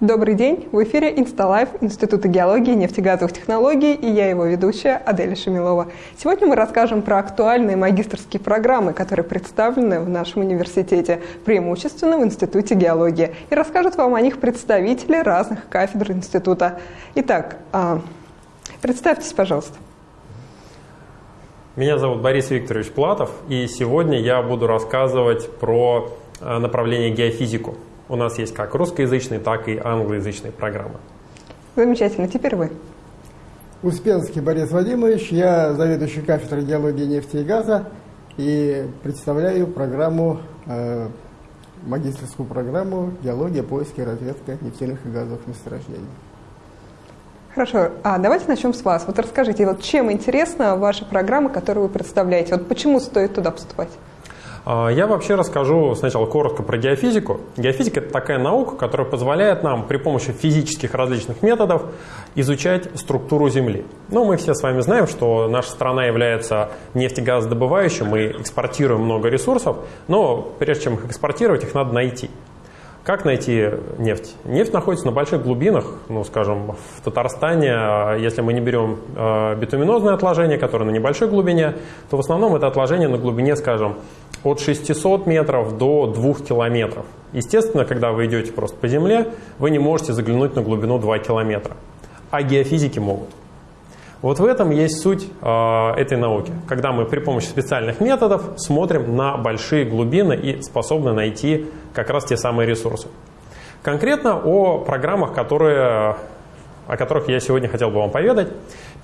Добрый день! В эфире Инсталайф Института геологии и нефтегазовых технологий и я его ведущая Аделя Шамилова. Сегодня мы расскажем про актуальные магистрские программы, которые представлены в нашем университете, преимущественно в Институте геологии. И расскажут вам о них представители разных кафедр института. Итак, а, представьтесь, пожалуйста. Меня зовут Борис Викторович Платов, и сегодня я буду рассказывать про а, направление геофизику. У нас есть как русскоязычные, так и англоязычные программы. Замечательно. Теперь вы. Успенский Борис Владимирович, я заведующий кафедрой геологии нефти и газа и представляю программу, э, магистрскую программу «Геология, поиски и разведка нефтяных и газовых месторождений». Хорошо, а давайте начнем с вас. Вот расскажите, вот чем интересна ваша программа, которую вы представляете? Вот почему стоит туда поступать? А, я вообще расскажу сначала коротко про геофизику. Геофизика – это такая наука, которая позволяет нам при помощи физических различных методов изучать структуру Земли. Ну, мы все с вами знаем, что наша страна является нефтегазодобывающей, мы экспортируем много ресурсов, но прежде чем их экспортировать, их надо найти. Как найти нефть? Нефть находится на больших глубинах, ну, скажем, в Татарстане, а если мы не берем э, битуминозное отложение, которое на небольшой глубине, то в основном это отложение на глубине, скажем, от 600 метров до 2 километров. Естественно, когда вы идете просто по земле, вы не можете заглянуть на глубину 2 километра, а геофизики могут. Вот в этом есть суть э, этой науки, когда мы при помощи специальных методов смотрим на большие глубины и способны найти как раз те самые ресурсы. Конкретно о программах, которые, о которых я сегодня хотел бы вам поведать.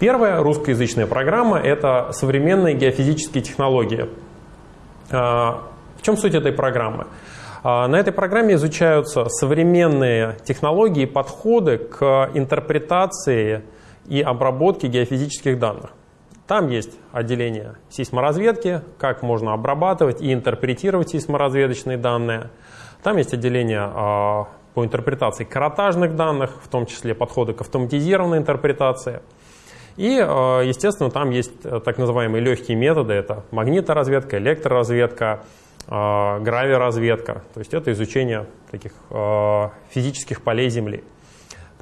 Первая русскоязычная программа – это современные геофизические технологии. Э, в чем суть этой программы? Э, на этой программе изучаются современные технологии и подходы к интерпретации и обработки геофизических данных. Там есть отделение сейсморазведки, как можно обрабатывать и интерпретировать сейсморазведочные данные. Там есть отделение а, по интерпретации каротажных данных, в том числе подходы к автоматизированной интерпретации. И, а, естественно, там есть э, так называемые легкие методы. Это магниторазведка, электроразведка, а, гравиразведка. То есть это изучение таких физических полей Земли.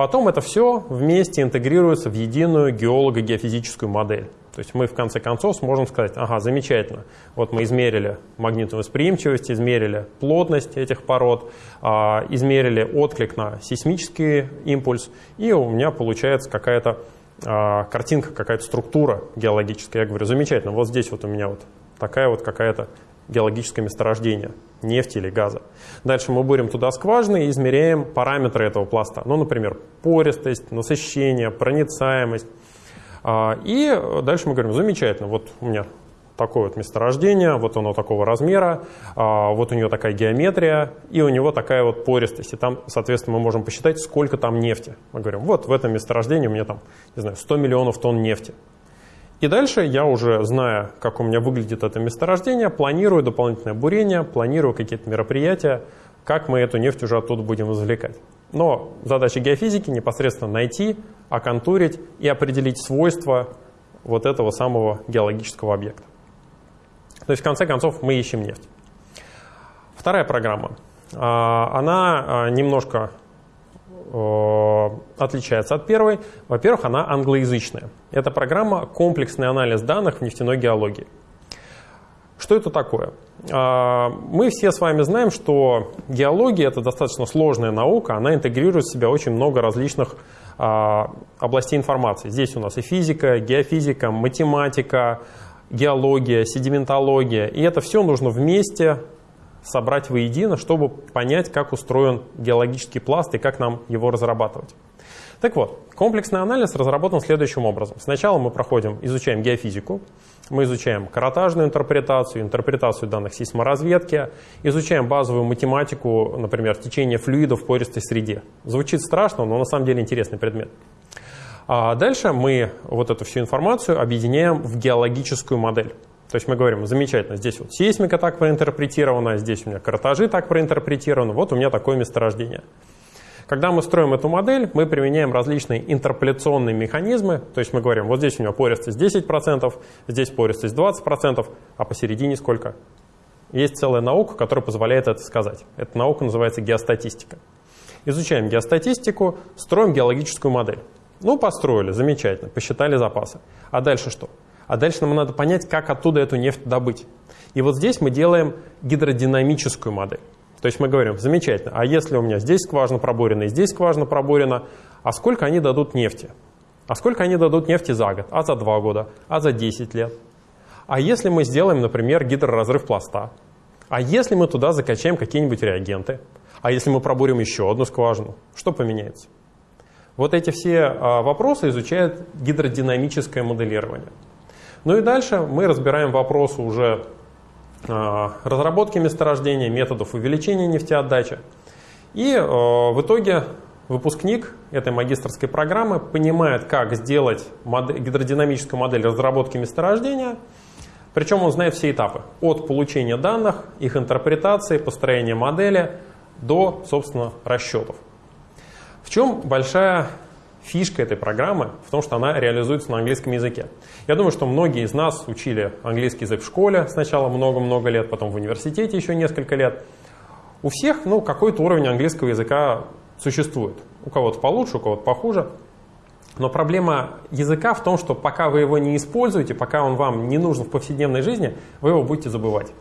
Потом это все вместе интегрируется в единую геолого-геофизическую модель. То есть мы в конце концов сможем сказать, ага, замечательно, вот мы измерили магнитную восприимчивость, измерили плотность этих пород, а, измерили отклик на сейсмический импульс, и у меня получается какая-то а, картинка, какая-то структура геологическая. Я говорю, замечательно, вот здесь вот у меня вот такая вот какая-то геологическое месторождение нефти или газа. Дальше мы бурим туда скважины и измеряем параметры этого пласта. Ну, например, пористость, насыщение, проницаемость. А, и дальше мы говорим, замечательно, вот у меня такое вот месторождение, вот оно такого размера, а, вот у него такая геометрия, и у него такая вот пористость. И там, соответственно, мы можем посчитать, сколько там нефти. Мы говорим, вот в этом месторождении у меня там, не знаю, 100 миллионов тонн нефти. И дальше я уже, зная, как у меня выглядит это месторождение, планирую дополнительное бурение, планирую какие-то мероприятия, как мы эту нефть уже оттуда будем извлекать. Но задача геофизики непосредственно найти, оконтурить и определить свойства вот этого самого геологического объекта. То есть, в конце концов, мы ищем нефть. Вторая программа. А, она а, немножко отличается от первой. Во-первых, она англоязычная. Это программа «Комплексный анализ данных в нефтяной геологии». Что это такое? А, мы все с вами знаем, что геология – это достаточно сложная наука, она интегрирует в себя очень много различных а, областей информации. Здесь у нас и физика, геофизика, математика, геология, седиментология. И это все нужно вместе собрать воедино, чтобы понять, как устроен геологический пласт и как нам его разрабатывать. Так вот, комплексный анализ разработан следующим образом. Сначала мы проходим, изучаем геофизику, мы изучаем каротажную интерпретацию, интерпретацию данных сейсморазведки, изучаем базовую математику, например, течение флюидов в пористой среде. Звучит страшно, но на самом деле интересный предмет. А дальше мы вот эту всю информацию объединяем в геологическую модель. То есть мы говорим, замечательно, здесь вот сейсмика так проинтерпретирована, здесь у меня картажи так проинтерпретированы, вот у меня такое месторождение. Когда мы строим эту модель, мы применяем различные интерполяционные механизмы, то есть мы говорим, вот здесь у меня пористость 10%, здесь пористость 20%, а посередине сколько? Есть целая наука, которая позволяет это сказать. Эта наука называется геостатистика. Изучаем геостатистику, строим геологическую модель. Ну, построили, замечательно, посчитали запасы. А дальше что? А дальше нам надо понять, как оттуда эту нефть добыть. И вот здесь мы делаем гидродинамическую модель. То есть мы говорим, замечательно, а если у меня здесь скважина пробурена и здесь скважина пробурена, а сколько они дадут нефти? А сколько они дадут нефти за год? А за два года? А за 10 лет? А если мы сделаем, например, гидроразрыв пласта? А если мы туда закачаем какие-нибудь реагенты? А если мы пробурим еще одну скважину? Что поменяется? Вот эти все а, вопросы изучает гидродинамическое моделирование. Ну и дальше мы разбираем вопросы уже а, разработки месторождения, методов увеличения нефтеотдачи. И а, в итоге выпускник этой магистрской программы понимает, как сделать модель, гидродинамическую модель разработки месторождения, причем он знает все этапы. От получения данных, их интерпретации, построения модели до, собственно, расчетов. В чем большая фишка этой программы? В том, что она реализуется на английском языке. Я думаю, что многие из нас учили английский язык в школе сначала много-много лет, потом в университете еще несколько лет. У всех ну, какой-то уровень английского языка существует. У кого-то получше, у кого-то похуже. Но проблема языка в том, что пока вы его не используете, пока он вам не нужен в повседневной жизни, вы его будете забывать.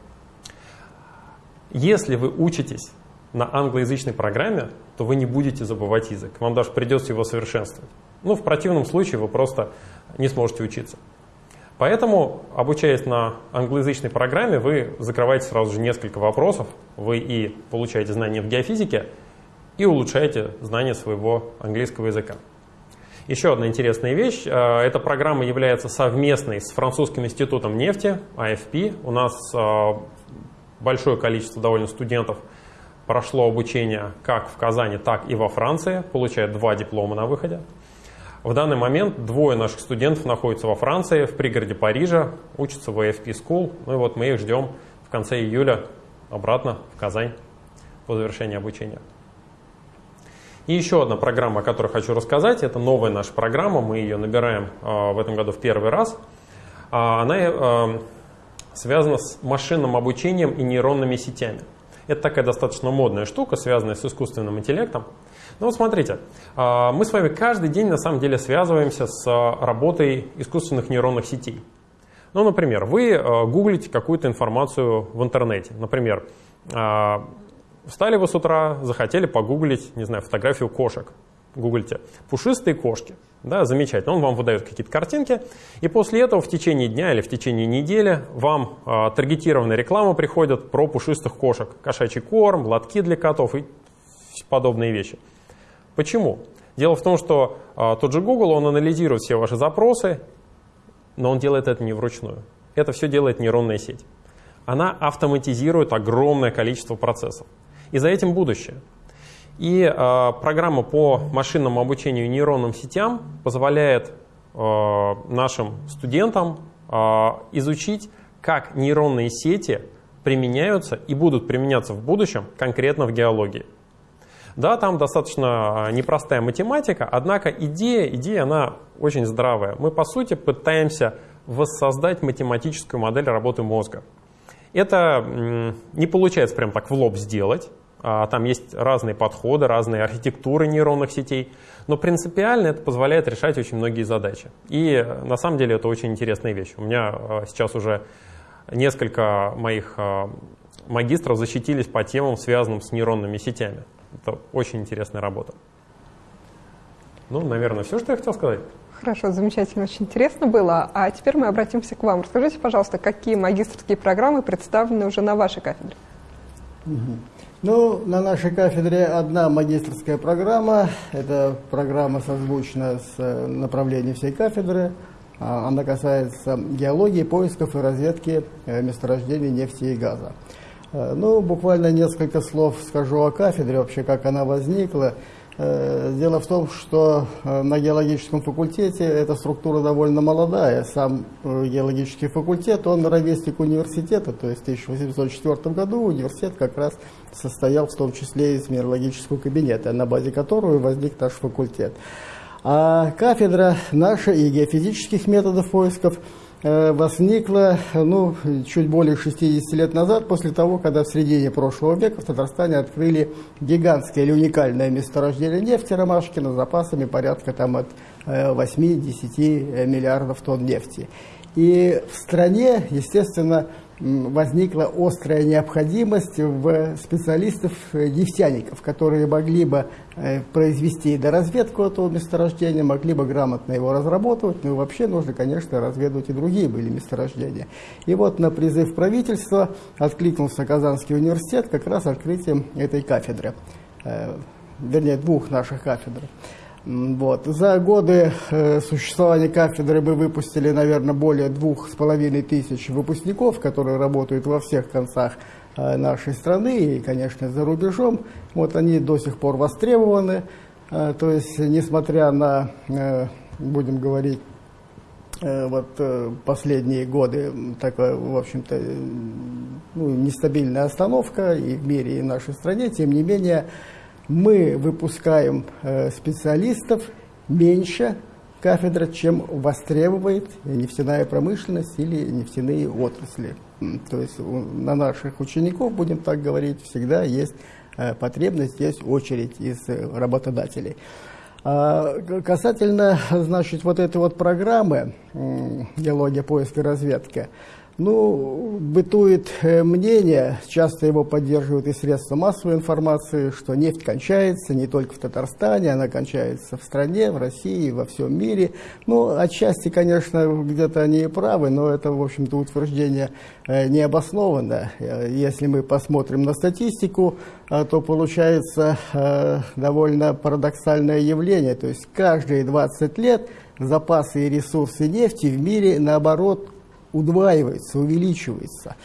Если вы учитесь на англоязычной программе, то вы не будете забывать язык. Вам даже придется его совершенствовать. Ну, в противном случае вы просто не сможете учиться. Поэтому, обучаясь на англоязычной программе, вы закрываете сразу же несколько вопросов. Вы и получаете знания в геофизике, и улучшаете знания своего английского языка. Еще одна интересная вещь. Э, эта программа является совместной с Французским институтом нефти, AFP. У нас э, большое количество довольно студентов прошло обучение как в Казани, так и во Франции, получают два диплома на выходе. В данный момент двое наших студентов находятся во Франции, в пригороде Парижа, учатся в AFP School. Ну и вот мы их ждем в конце июля обратно в Казань по завершении обучения. И еще одна программа, о которой хочу рассказать, это новая наша программа, мы ее набираем э, в этом году в первый раз. А, она э, связана с машинным обучением и нейронными сетями. Это такая достаточно модная штука, связанная с искусственным интеллектом. Ну вот смотрите, э, мы с вами каждый день на самом деле связываемся с работой искусственных нейронных сетей. Ну, например, вы гуглите какую-то информацию в интернете. Например, Встали вы с утра, захотели погуглить, не знаю, фотографию кошек. Гуглите. Пушистые кошки. Да, замечательно. Он вам выдает какие-то картинки. И после этого в течение дня или в течение недели вам э, таргетированная реклама приходит про пушистых кошек. Кошачий корм, лотки для котов и подобные вещи. Почему? Дело в том, что э, тот же Google, он анализирует все ваши запросы, но он делает это не вручную. Это все делает нейронная сеть. Она автоматизирует огромное количество процессов. И за этим будущее. И э, программа по машинному обучению нейронным сетям позволяет э, нашим студентам э, изучить, как нейронные сети применяются и будут применяться в будущем конкретно в геологии. Да, там достаточно непростая математика, однако идея, идея она очень здравая. Мы, по сути, пытаемся воссоздать математическую модель работы мозга. Это не получается прям так в лоб сделать, там есть разные подходы, разные архитектуры нейронных сетей, но принципиально это позволяет решать очень многие задачи. И на самом деле это очень интересная вещь. У меня а, сейчас уже несколько моих а, магистров защитились по темам, связанным с нейронными сетями. Это очень интересная работа. Ну, наверное, все, что я хотел сказать. Хорошо, замечательно, очень интересно было. А теперь мы обратимся к вам. Расскажите, пожалуйста, какие магистрские программы представлены уже на вашей кафедре? Угу. Ну, на нашей кафедре одна магистрская программа. Это программа созвучна с э, направлением всей кафедры. А, она касается геологии, поисков и разведки э, месторождений нефти и газа. Э, ну, буквально несколько слов скажу о кафедре, вообще как она возникла. Э, дело в том, что э, на геологическом факультете эта структура довольно молодая. Сам э, геологический факультет, он ровесник университета, то есть в 1804 году университет как раз состоял в том числе из минералогического кабинета, на базе которого возник наш факультет. А кафедра наша и геофизических методов поисков возникла ну, чуть более 60 лет назад, после того, когда в середине прошлого века в Татарстане открыли гигантское или уникальное месторождение нефти Ромашкина с запасами порядка там, от 8-10 миллиардов тонн нефти. И в стране, естественно, возникла острая необходимость в специалистов-нефтяников, которые могли бы э, произвести доразведку этого месторождения, могли бы грамотно его разработать, ну и вообще нужно, конечно, разведывать и другие были месторождения. И вот на призыв правительства откликнулся Казанский университет как раз открытием этой кафедры, э, вернее, двух наших кафедр. Вот. За годы э, существования кафедры мы выпустили, наверное, более двух с половиной тысяч выпускников, которые работают во всех концах э, нашей страны и, конечно, за рубежом. Вот они до сих пор востребованы. Э, то есть, несмотря на, будем говорить, вот последние годы такая, в общем-то, ну, нестабильная остановка и в мире, и в нашей стране, тем не менее, мы выпускаем э, специалистов меньше кафедра, чем востребует нефтяная промышленность или нефтяные отрасли. То есть на наших учеников, будем так говорить, всегда есть э, потребность, есть очередь из э, работодателей. А касательно, значит, вот этой вот программы «Геология, поиск и разведка», ну, бытует э, мнение, часто его поддерживают и средства массовой информации, что нефть кончается не только в Татарстане, она кончается в стране, в России, во всем мире. Ну, отчасти, конечно, где-то они и правы, но это, в общем-то, утверждение э, не обоснованно. Э, если мы посмотрим на статистику, то получается довольно парадоксальное явление. То есть каждые 20 лет запасы и ресурсы нефти в мире, наоборот, удваивается, увеличивается.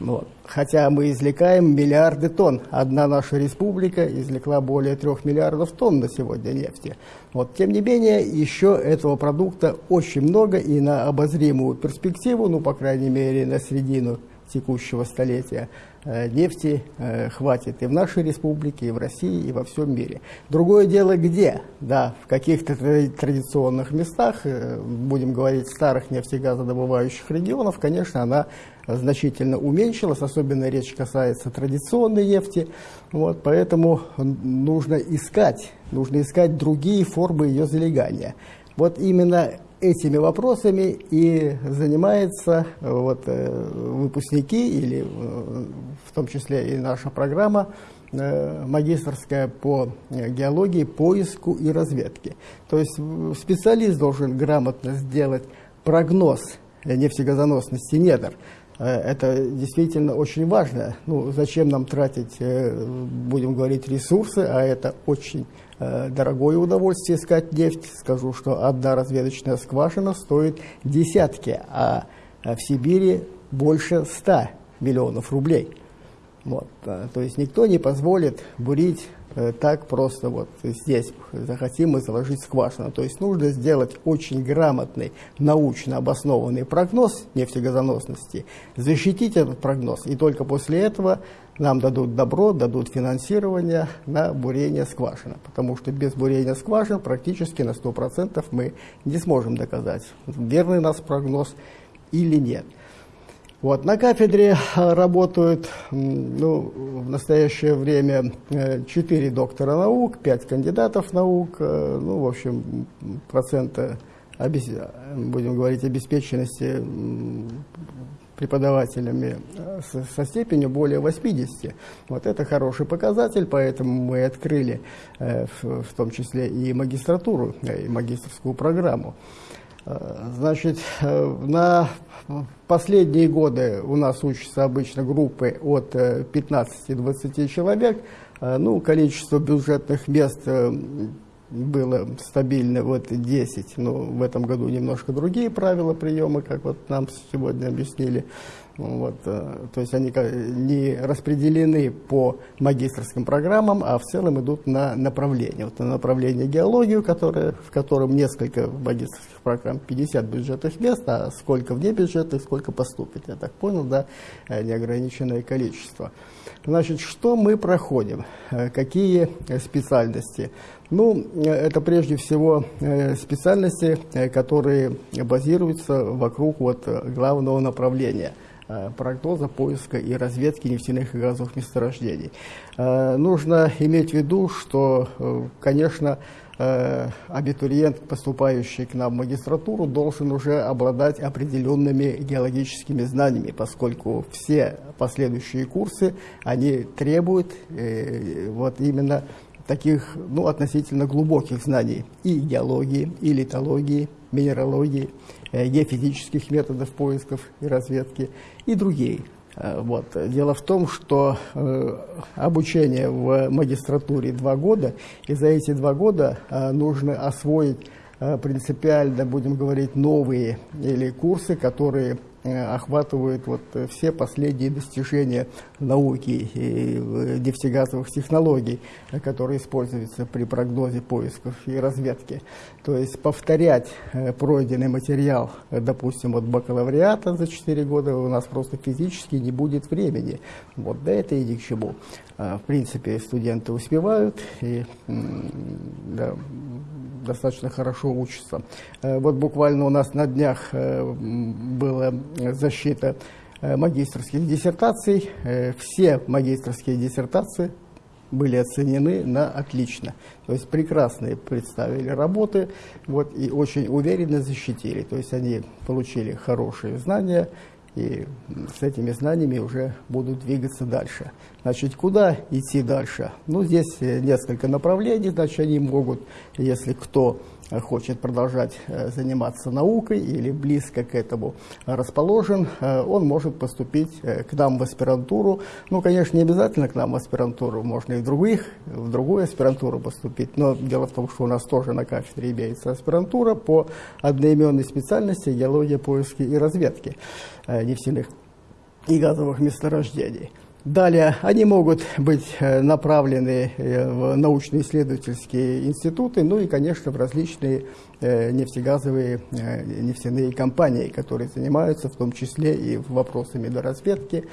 Вот. Хотя мы извлекаем миллиарды тонн. Одна наша республика извлекла более трех миллиардов тонн на сегодня нефти. Вот. Тем не менее, еще этого продукта очень много и на обозримую перспективу, ну, по крайней мере, на середину текущего столетия, нефти э, хватит и в нашей республике, и в России, и во всем мире. Другое дело где? Да, в каких-то традиционных местах, э, будем говорить, старых нефтегазодобывающих регионов, конечно, она значительно уменьшилась, особенно речь касается традиционной нефти, вот, поэтому нужно искать, нужно искать другие формы ее залегания. Вот именно этими вопросами и занимаются э, вот, э, выпускники, или э, в том числе и наша программа магистрская по геологии, поиску и разведке. То есть специалист должен грамотно сделать прогноз нефтегазоносности недр. Это действительно очень важно. Ну, зачем нам тратить, будем говорить, ресурсы, а это очень Э, дорогое удовольствие искать нефть. Скажу, что одна разведочная скважина стоит десятки, а в Сибири больше ста миллионов рублей. Вот. Э, то есть никто не позволит бурить э, так просто вот здесь захотим мы заложить скважину. То есть нужно сделать очень грамотный, научно обоснованный прогноз нефтегазоносности, защитить этот прогноз, и только после этого нам дадут добро, дадут финансирование на бурение скважины, потому что без бурения скважин практически на 100% мы не сможем доказать, верный нас прогноз или нет. Вот, на кафедре работают ну, в настоящее время 4 доктора наук, 5 кандидатов наук, э, ну, в общем, процента, будем говорить, обеспеченности преподавателями э, со степенью более 80. Вот это хороший показатель, поэтому мы открыли э, в том числе и магистратуру, э, и магистрскую программу. Значит, на последние годы у нас учатся обычно группы от 15-20 человек. Ну, количество бюджетных мест было стабильно вот 10, но в этом году немножко другие правила приема, как вот нам сегодня объяснили. Вот, э, то есть они не распределены по магистрским программам, а в целом идут на направление. Вот на направление геологию, которое, в котором несколько магистрских программ, 50 бюджетных мест, а сколько вне бюджетных, сколько поступит, я так понял, да, э, неограниченное количество. Значит, что мы проходим? Э, какие специальности? Ну, это прежде всего специальности, которые базируются вокруг вот главного направления – прогноза поиска и разведки нефтяных и газовых месторождений. Э, нужно иметь в виду, что, э, конечно, абитуриент, поступающий к нам в магистратуру, должен уже обладать определенными геологическими знаниями, поскольку все последующие курсы, они требуют вот именно таких ну, относительно глубоких знаний и геологии, и литологии, минералогии, э, геофизических методов поисков и разведки и другие. Э, вот. Дело в том, что э, обучение в магистратуре два года, и за эти два года э, нужно освоить э, принципиально, будем говорить, новые или курсы, которые Э, охватывают вот э, все последние достижения науки и э, нефтегазовых технологий, которые используются при прогнозе поисков и разведки. То есть повторять пройденный материал, допустим, от бакалавриата за 4 года у нас просто физически не будет времени. Вот, да это и ни к чему. А, в принципе, студенты успевают и да, достаточно хорошо учатся. Э, вот буквально у нас на днях э, была защита э, магистрских диссертаций. Все магистрские диссертации были оценены на отлично. То есть прекрасные представили работы вот, и очень уверенно защитили. То есть они получили хорошие знания и с этими знаниями уже будут двигаться дальше. Значит, куда идти дальше? Ну, здесь несколько направлений, значит, они могут, если кто хочет продолжать э, заниматься наукой или близко к этому расположен, э, он может поступить э, к нам в аспирантуру. Ну, конечно, не обязательно к нам в аспирантуру, можно и в других, в другую аспирантуру поступить. Но дело в том, что у нас тоже на кафедре имеется аспирантура по одноименной специальности геология, поиски и разведки нефтяных и газовых месторождений. Далее, они могут быть э, направлены э, в научно-исследовательские институты, ну и, конечно, в различные э, нефтегазовые нефтяные компании, которые занимаются в том числе и вопросами доразведки,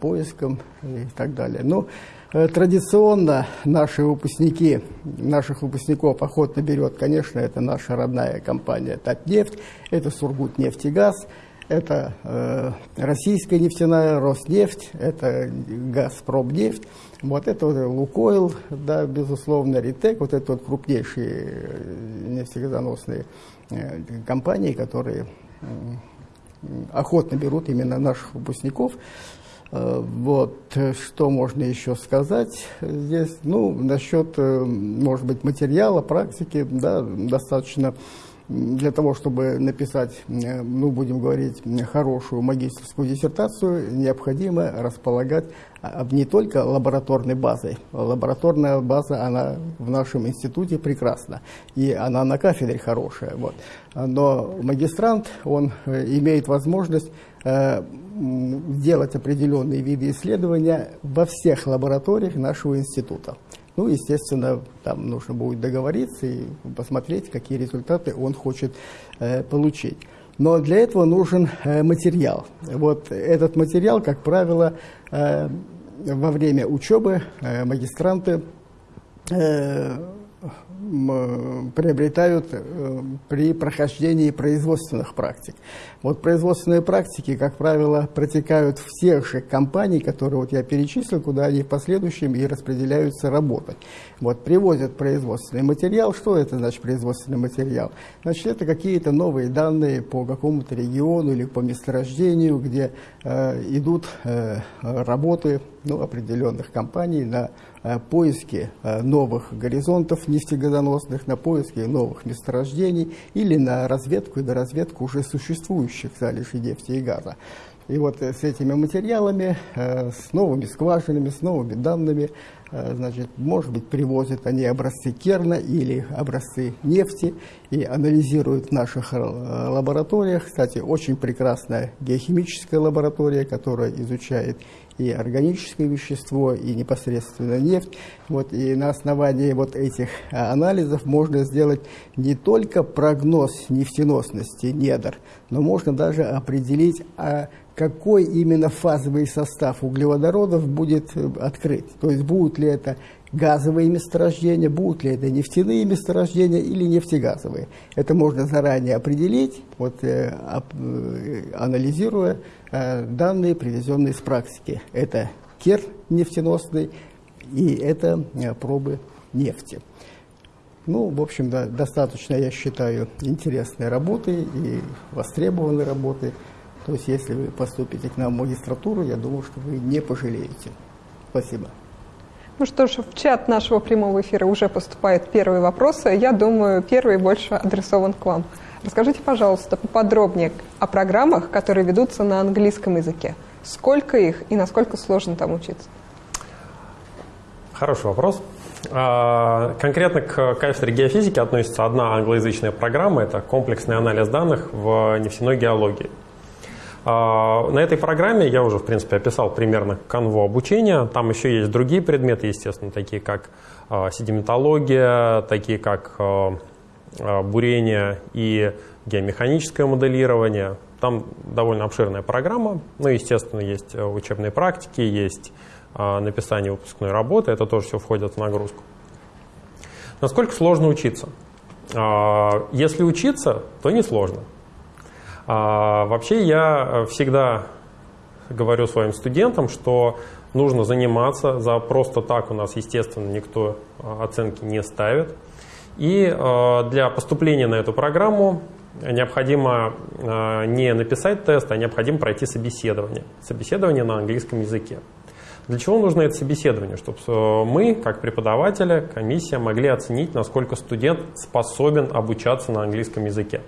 поиском и так далее. Но традиционно наши выпускники, наших выпускников охотно берет, конечно, это наша родная компания «Татнефть», это «Сургутнефтегаз», это э, российская нефтяная Роснефть, это Газпромнефть, вот это вот Лукойл, да, безусловно, Ритек, вот это вот крупнейшие э, нефтегазоносные э, компании, которые э, охотно берут именно наших выпускников. Э, вот, что можно еще сказать здесь? Ну, насчет, э, может быть, материала, практики, да, достаточно для того, чтобы написать, э, ну, будем говорить, хорошую магистрскую диссертацию, необходимо располагать а, не только лабораторной базой. Лабораторная база, она в нашем институте прекрасна, и она на кафедре хорошая. Вот. Но магистрант, он э, имеет возможность э, делать определенные виды исследования во всех лабораториях нашего института. Ну, естественно, там нужно будет договориться и посмотреть, какие результаты он хочет э, получить. Но для этого нужен э, материал. Вот этот материал, как правило, э, во время учебы магистранты приобретают э, при прохождении производственных практик. Вот производственные практики, как правило, протекают в тех же компаний, которые вот я перечислил, куда они в последующем и распределяются работать. Вот привозят производственный материал. Что это значит производственный материал? Значит, это какие-то новые данные по какому-то региону или по месторождению, где э, идут э, работы ну, определенных компаний на э, поиски э, новых горизонтов нефтегазоносных, на поиски новых месторождений или на разведку и доразведку уже существующих залежей нефти и газа. И вот с этими материалами, с новыми скважинами, с новыми данными, значит, может быть, привозят они образцы керна или образцы нефти и анализируют в наших лабораториях. Кстати, очень прекрасная геохимическая лаборатория, которая изучает и органическое вещество, и непосредственно нефть. Вот, и на основании вот этих а, анализов можно сделать не только прогноз нефтеносности недр, но можно даже определить, а какой именно фазовый состав углеводородов будет э, открыт. То есть будут ли это газовые месторождения, будут ли это нефтяные месторождения или нефтегазовые. Это можно заранее определить, вот, э, э, анализируя э, данные, привезенные с практики. Это кер нефтеносный и это пробы нефти. Ну, в общем, да, достаточно, я считаю, интересной работы и востребованной работы. То есть, если вы поступите к нам в магистратуру, я думаю, что вы не пожалеете. Спасибо. Ну что ж, в чат нашего прямого эфира уже поступают первые вопросы. Я думаю, первый больше адресован к вам. Расскажите, пожалуйста, поподробнее о программах, которые ведутся на английском языке. Сколько их и насколько сложно там учиться? Хороший вопрос. А, конкретно к кафедре геофизики относится одна англоязычная программа, это комплексный анализ данных в нефтяной геологии. А, на этой программе я уже, в принципе, описал примерно канву обучения. Там еще есть другие предметы, естественно, такие как а, седиментология, такие как а, бурение и геомеханическое моделирование. Там довольно обширная программа. Ну, естественно, есть учебные практики, есть написание выпускной работы. Это тоже все входит в нагрузку. Насколько сложно учиться? Если учиться, то не сложно. А, вообще я э, всегда говорю своим студентам, что нужно заниматься, за просто так у нас, естественно, никто э, оценки не ставит. И э, для поступления на эту программу необходимо не написать тест, а необходимо пройти собеседование. Собеседование на английском языке. Для чего нужно это собеседование? Чтобы мы, как преподаватели, комиссия, могли оценить, насколько студент способен обучаться на английском языке.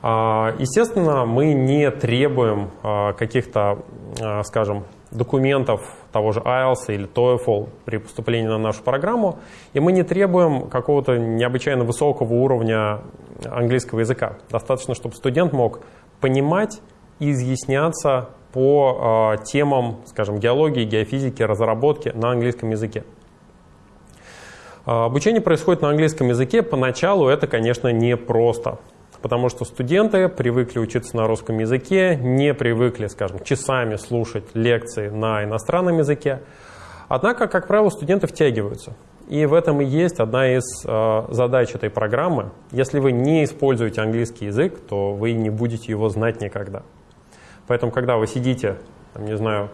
А, естественно, мы не требуем а, каких-то, а, скажем, документов того же IELTS или TOEFL при поступлении на нашу программу, и мы не требуем какого-то необычайно высокого уровня английского языка. Достаточно, чтобы студент мог понимать и изъясняться по темам, скажем, геологии, геофизики, разработки на английском языке. Обучение происходит на английском языке. Поначалу это, конечно, непросто потому что студенты привыкли учиться на русском языке, не привыкли, скажем, часами слушать лекции на иностранном языке. Однако, как правило, студенты втягиваются. И в этом и есть одна из э, задач этой программы. Если вы не используете английский язык, то вы не будете его знать никогда. Поэтому, когда вы сидите, там, не знаю,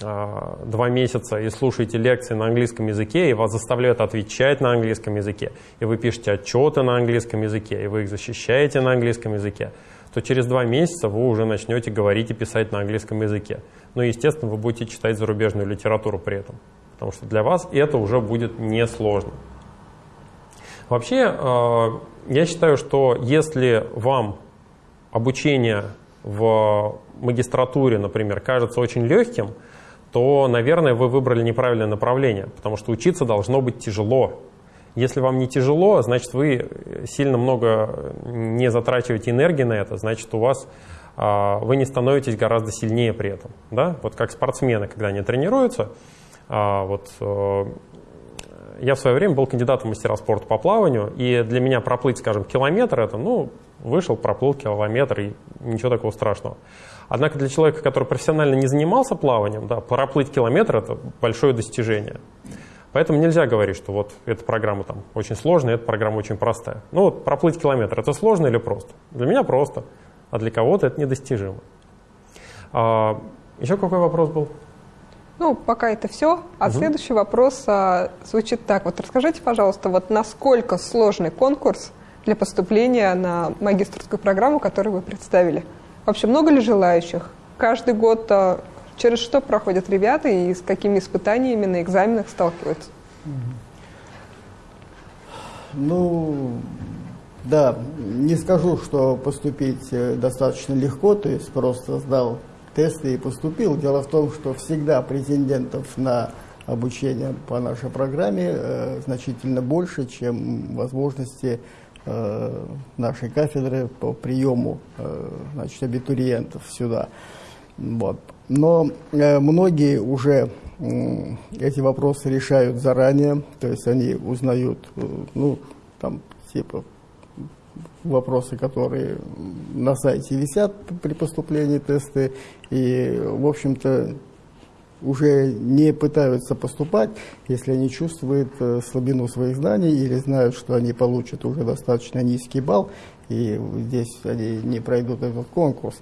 два месяца и слушаете лекции на английском языке, и вас заставляют отвечать на английском языке, и вы пишете отчеты на английском языке, и вы их защищаете на английском языке, то через два месяца вы уже начнете говорить и писать на английском языке. Ну и, естественно, вы будете читать зарубежную литературу при этом, потому что для вас это уже будет несложно. Вообще, а, я считаю, что если вам обучение в магистратуре, например, кажется очень легким, то, наверное, вы выбрали неправильное направление, потому что учиться должно быть тяжело. Если вам не тяжело, значит, вы сильно много не затрачиваете энергии на это, значит, у вас а, вы не становитесь гораздо сильнее при этом. Да? Вот как спортсмены, когда они тренируются, а, вот, э, я в свое время был кандидатом в мастера спорта по плаванию, и для меня проплыть, скажем, километр, это, ну, вышел, проплыл километр, и ничего такого страшного. Однако для человека, который профессионально не занимался плаванием, да, проплыть километр – это большое достижение. Поэтому нельзя говорить, что вот эта программа там очень сложная, эта программа очень простая. Ну вот проплыть километр – это сложно или просто? Для меня просто, а для кого-то это недостижимо. А, еще какой вопрос был? Ну, пока это все. А угу. следующий вопрос а, звучит так. Вот расскажите, пожалуйста, вот насколько сложный конкурс для поступления на магистрскую программу, которую вы представили? Вообще много ли желающих? Каждый год а, через что проходят ребята и с какими испытаниями на экзаменах сталкиваются? Ну, да, не скажу, что поступить э, достаточно легко, то есть просто сдал тесты и поступил. Дело в том, что всегда претендентов на обучение по нашей программе э, значительно больше, чем возможности нашей кафедры по приему э, значит, абитуриентов сюда. Вот. Но э, многие уже э, эти вопросы решают заранее, то есть они узнают, э, ну, там, типа, вопросы, которые на сайте висят при поступлении тесты, и, в общем-то, уже не пытаются поступать, если они чувствуют э, слабину своих знаний или знают, что они получат уже достаточно низкий балл, и здесь они не пройдут этот конкурс.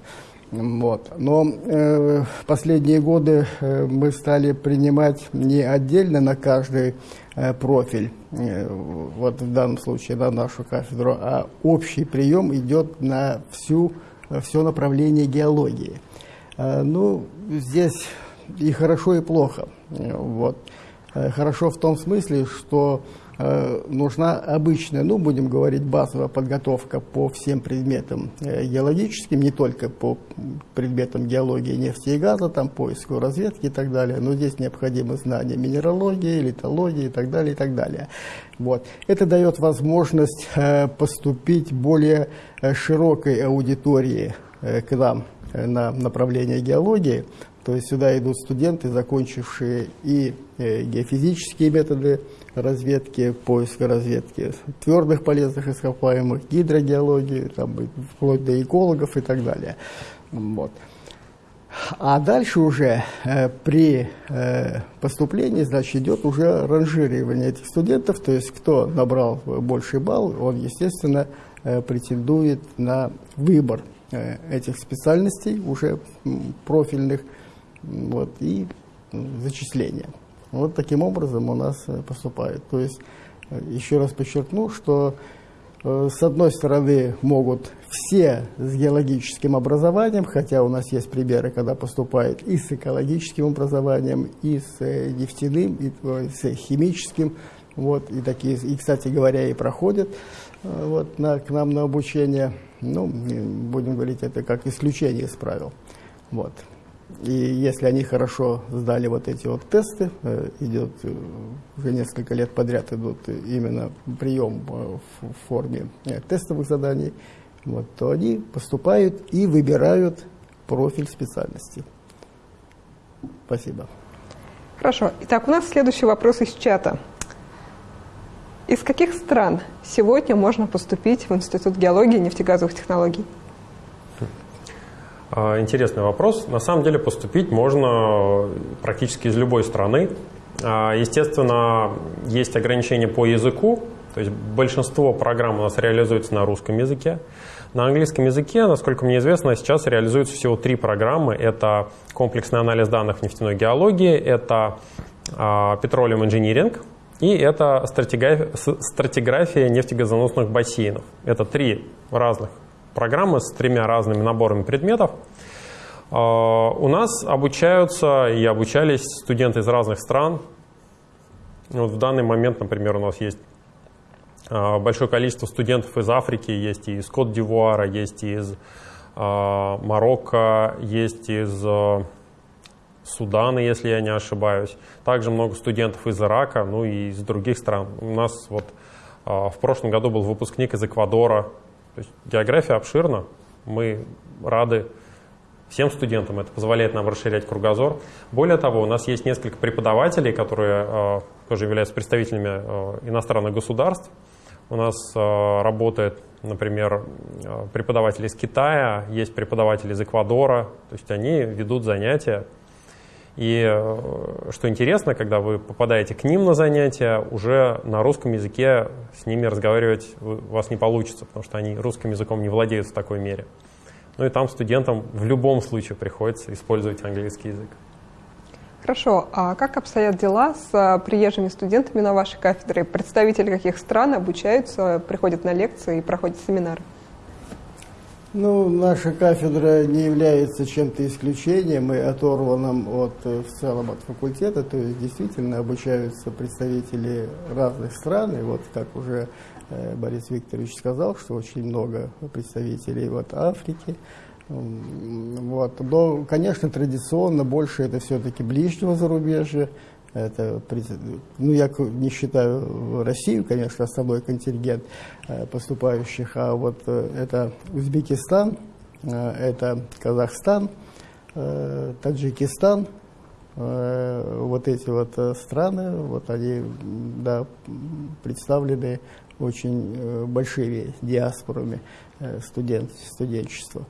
Вот. Но э, последние годы э, мы стали принимать не отдельно на каждый э, профиль, э, вот в данном случае на нашу кафедру, а общий прием идет на всю, все направление геологии. Э, ну, здесь и хорошо, и плохо. Э, вот. Э, хорошо в том смысле, что э, нужна обычная, ну, будем говорить, базовая подготовка по всем предметам геологическим, не только по предметам геологии, нефти и газа, там, поиску, разведки и так далее, но здесь необходимы знания минералогии, литологии и так далее, и так далее. Вот. Это дает возможность поступить более широкой аудитории к нам на направление геологии, то есть сюда идут студенты, закончившие и э, геофизические методы разведки, поиска разведки твердых полезных ископаемых, гидрогеологии, там, вплоть до экологов и так далее. Вот. А дальше уже э, при э, поступлении, значит, идет уже ранжирование этих студентов, то есть кто набрал больший балл, он, естественно, э, претендует на выбор э, этих специальностей уже профильных, вот, и зачисления. Вот таким образом у нас э, поступает. То есть, э, еще раз подчеркну, что э, с одной стороны могут все с геологическим образованием, хотя у нас есть примеры, когда поступают и с экологическим образованием, и с нефтяным, и с химическим, вот, и такие, и, кстати говоря, и проходят вот, на, к нам на обучение. Ну, будем говорить, это как исключение из правил. Вот. И если они хорошо сдали вот эти вот тесты, э, идет э, уже несколько лет подряд идут именно прием э, в форме тестовых заданий, вот, то они поступают и выбирают профиль специальности. Спасибо. Хорошо. Итак, у нас следующий вопрос из чата. Из каких стран сегодня можно поступить в Институт геологии и нефтегазовых технологий? А, интересный вопрос. На самом деле поступить можно практически из любой страны. А, естественно, есть ограничения по языку, то есть большинство программ у нас реализуется на русском языке. На английском языке, насколько мне известно, сейчас реализуются всего три программы. Это комплексный анализ данных в нефтяной геологии, это а, Petroleum Engineering и это стратиграфия нефтегазоносных бассейнов. Это три разных программы с тремя разными наборами предметов. А, у нас обучаются и обучались студенты из разных стран. Вот в данный момент, например, у нас есть а, большое количество студентов из Африки, есть и из Кот-д'Ивуара, есть и из а, Марокко, есть из Судана, если я не ошибаюсь. Также много студентов из Ирака, ну и из других стран. У нас вот в прошлом году был выпускник из Эквадора, то есть география обширна, мы рады всем студентам, это позволяет нам расширять кругозор. Более того, у нас есть несколько преподавателей, которые э, тоже являются представителями э, иностранных государств. У нас э, работает, например, э, преподаватель из Китая, есть преподаватель из Эквадора, то есть они ведут занятия и э, что интересно, когда вы попадаете к ним на занятия, уже на русском языке с ними разговаривать у вас не получится, потому что они русским языком не владеют в такой мере. Ну и там студентам в любом случае приходится использовать английский язык. Хорошо. А как обстоят дела с э, приезжими студентами на вашей кафедре? Представители каких стран обучаются, приходят на лекции и проходят семинары? Ну, наша кафедра не является чем-то исключением и оторванным от, э, в целом от факультета, то есть действительно обучаются представители разных стран, и вот как уже э, Борис Викторович сказал, что очень много представителей вот Африки, Вот. Но, конечно, традиционно больше это все-таки ближнего зарубежья. Это, ну, я не считаю Россию, конечно, основной контингент э, поступающих, а вот э, это Узбекистан, э, это Казахстан, Таджикистан, вот эти вот страны, вот они да, представлены очень большими диаспорами студент, студенчества.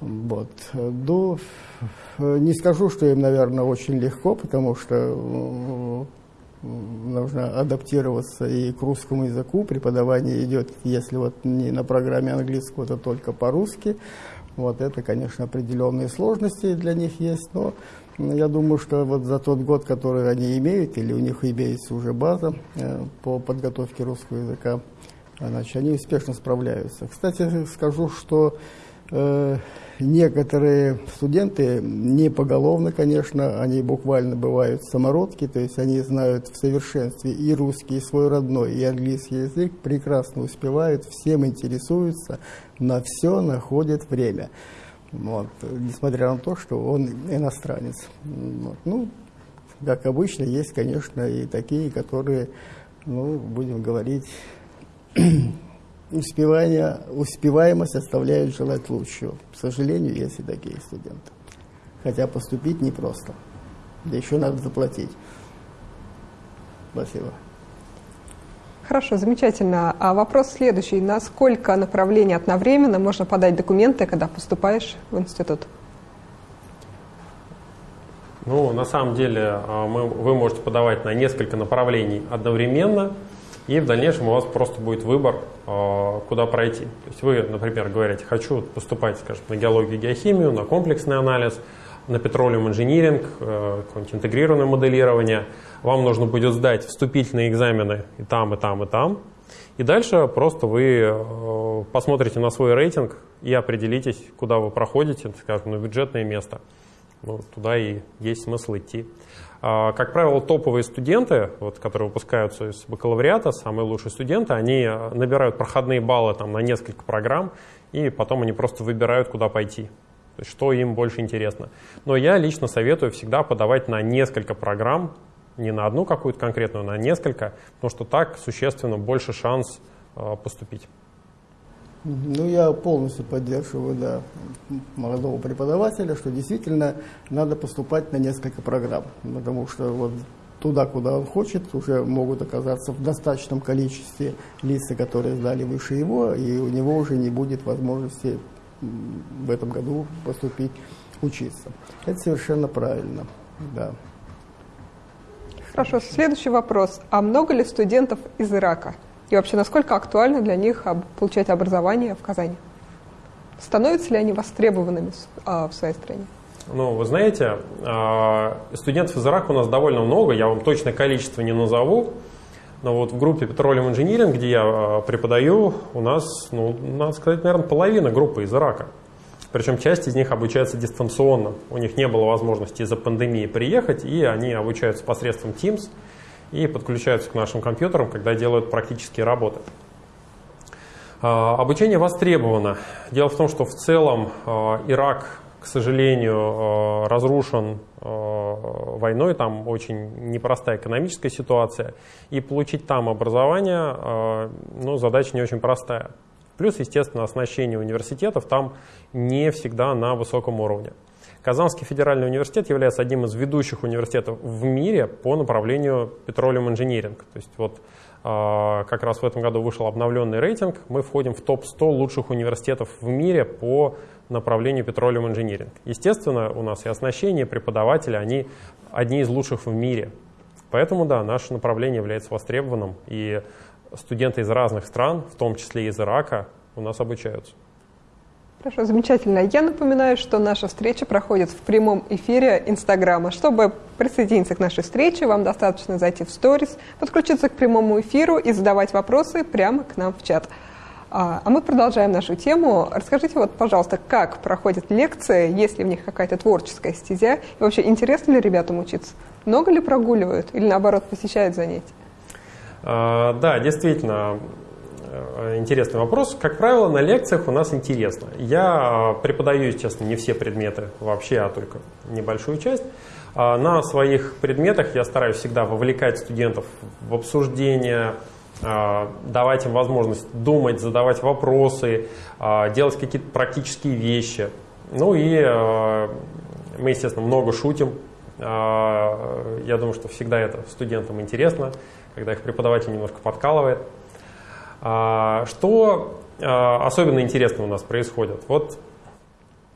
Вот. Ну, не скажу, что им, наверное, очень легко, потому что нужно адаптироваться и к русскому языку. Преподавание идет, если вот не на программе английского, то только по-русски. Вот это, конечно, определенные сложности для них есть, но я думаю, что вот за тот год, который они имеют, или у них имеется уже база э, по подготовке русского языка, значит, они успешно справляются. Кстати, скажу, что некоторые студенты, не поголовно, конечно, они буквально бывают самородки, то есть они знают в совершенстве и русский, и свой родной, и английский язык, прекрасно успевают, всем интересуются, на все находят время. Вот, несмотря на то, что он иностранец. Вот, ну, как обычно, есть, конечно, и такие, которые, ну, будем говорить, успевание, успеваемость оставляет желать лучшего. К сожалению, есть и такие студенты. Хотя поступить непросто. Да еще надо заплатить. Спасибо. Хорошо, замечательно. А вопрос следующий. На сколько направлений одновременно можно подать документы, когда поступаешь в институт? Ну, на самом деле, а, мы, вы можете подавать на несколько направлений одновременно – и в дальнейшем у вас просто будет выбор, а, куда пройти. То есть вы, например, говорите, хочу поступать, скажем, на геологию геохимию, на комплексный анализ, на петролиум инжиниринг, э, какое-нибудь интегрированное моделирование. Вам нужно будет сдать вступительные экзамены и там, и там, и там. И дальше просто вы э, посмотрите на свой рейтинг и определитесь, куда вы проходите, скажем, на бюджетное место. Ну, туда и есть смысл идти. А, как правило, топовые студенты, вот, которые выпускаются из бакалавриата, самые лучшие студенты, они э, набирают проходные баллы там, на несколько программ, и потом они просто выбирают, куда пойти. Что им больше интересно. Но я лично советую всегда подавать на несколько программ, не на одну какую-то конкретную, на несколько, потому что так существенно больше шанс э, поступить. Ну, я полностью поддерживаю да, молодого преподавателя, что действительно надо поступать на несколько программ, потому что вот туда, куда он хочет, уже могут оказаться в достаточном количестве лица, которые сдали выше его, и у него уже не будет возможности в этом году поступить учиться. Это совершенно правильно, да. Хорошо, следующий вопрос. А много ли студентов из Ирака? И вообще, насколько актуально для них получать образование в Казани? Становятся ли они востребованными а, в своей стране? Ну, вы знаете, а, студентов из Ирака у нас довольно много, я вам точное количество не назову, но вот в группе Petroleum Engineering, где я а, преподаю, у нас, ну, надо сказать, наверное, половина группы из Ирака. Причем часть из них обучается дистанционно. У них не было возможности из-за пандемии приехать, и они обучаются посредством Teams – и подключаются к нашим компьютерам, когда делают практические работы. А, обучение востребовано. Дело в том, что в целом а, Ирак, к сожалению, а, разрушен войной, там очень непростая экономическая ситуация, и получить там образование, ну, задача не очень простая. Плюс, естественно, оснащение университетов там не всегда на высоком уровне. Казанский федеральный университет является одним из ведущих университетов в мире по направлению Petroleum Engineering. То есть вот а, как раз в этом году вышел обновленный рейтинг. Мы входим в топ-100 лучших университетов в мире по направлению Petroleum Engineering. Естественно, у нас и оснащение, и преподаватели, они одни из лучших в мире. Поэтому, да, наше направление является востребованным, и студенты из разных стран, в том числе из Ирака, у нас обучаются. Хорошо, замечательно. Я напоминаю, что наша встреча проходит в прямом эфире Инстаграма. Чтобы присоединиться к нашей встрече, вам достаточно зайти в сторис, подключиться к прямому эфиру и задавать вопросы прямо к нам в чат. А, а мы продолжаем нашу тему. Расскажите, вот, пожалуйста, как проходят лекции, есть ли в них какая-то творческая стезя, и вообще интересно ли ребятам учиться? Много ли прогуливают или, наоборот, посещают занятия? А, да, действительно, интересный вопрос. Как правило, на лекциях у нас интересно. Я преподаю, естественно, не все предметы вообще, а только небольшую часть. А на своих предметах я стараюсь всегда вовлекать студентов в обсуждение, а, давать им возможность думать, задавать вопросы, а, делать какие-то практические вещи. Ну и мы, естественно, много шутим. Я думаю, что всегда это студентам интересно, когда их преподаватель немножко подкалывает. Что особенно интересно у нас происходит? Вот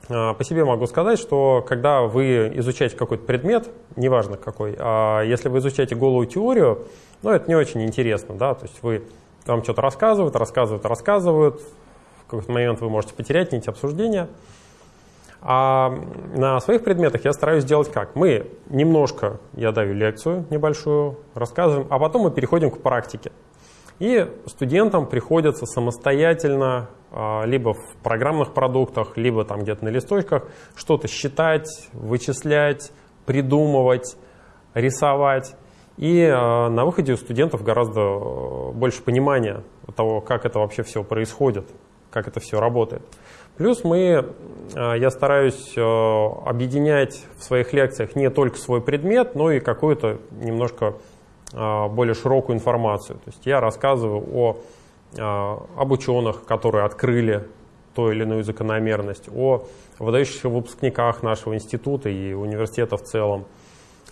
по себе могу сказать, что когда вы изучаете какой-то предмет, неважно какой, а если вы изучаете голую теорию, ну, это не очень интересно, да, то есть вы, вам что-то рассказывают, рассказывают, рассказывают, в какой-то момент вы можете потерять нить обсуждения. А на своих предметах я стараюсь сделать как? Мы немножко, я даю лекцию небольшую, рассказываем, а потом мы переходим к практике. И студентам приходится самостоятельно а, либо в программных продуктах, либо там где-то на листочках что-то считать, вычислять, придумывать, рисовать. И э, на выходе у студентов гораздо э, больше понимания того, как это вообще все происходит, как это все работает. Плюс мы, э, я стараюсь объединять в своих лекциях не только свой предмет, но и какую-то немножко более широкую информацию. То есть я рассказываю о, об ученых, которые открыли ту или иную закономерность, о выдающихся выпускниках нашего института и университета в целом,